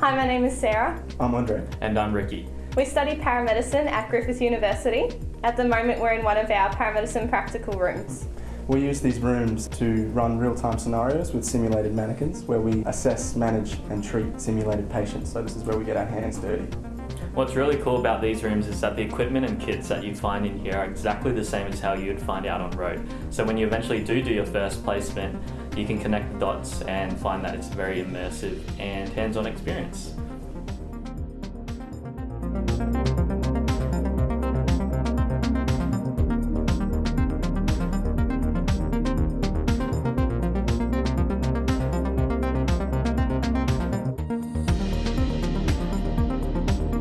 Hi, my name is Sarah. I'm Andre. And I'm Ricky. We study paramedicine at Griffith University. At the moment we're in one of our paramedicine practical rooms. We use these rooms to run real-time scenarios with simulated mannequins where we assess, manage and treat simulated patients. So this is where we get our hands dirty. What's really cool about these rooms is that the equipment and kits that you find in here are exactly the same as how you'd find out on road. So when you eventually do do your first placement, you can connect the dots and find that it's a very immersive and hands-on experience.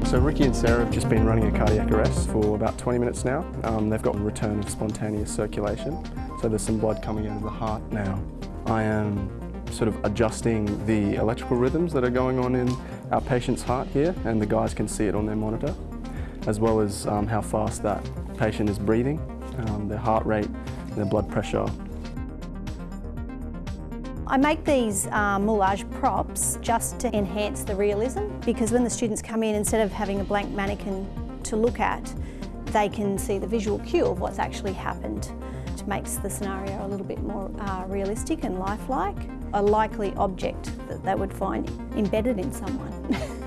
So Ricky and Sarah have just been running a cardiac arrest for about 20 minutes now. Um, they've got a return of spontaneous circulation, so there's some blood coming out of the heart now. I am sort of adjusting the electrical rhythms that are going on in our patient's heart here, and the guys can see it on their monitor, as well as um, how fast that patient is breathing, um, their heart rate, their blood pressure, I make these moulage props just to enhance the realism because when the students come in, instead of having a blank mannequin to look at, they can see the visual cue of what's actually happened. It makes the scenario a little bit more uh, realistic and lifelike, a likely object that they would find embedded in someone.